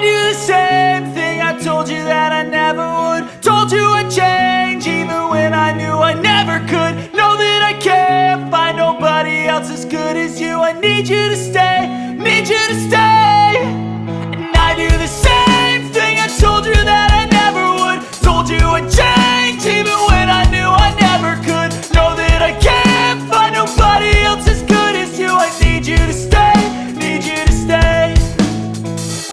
I do the same thing. I told you that I never would. Told you I'd change even when I knew I never could. Know that I can't find nobody else as good as you. I need you to stay.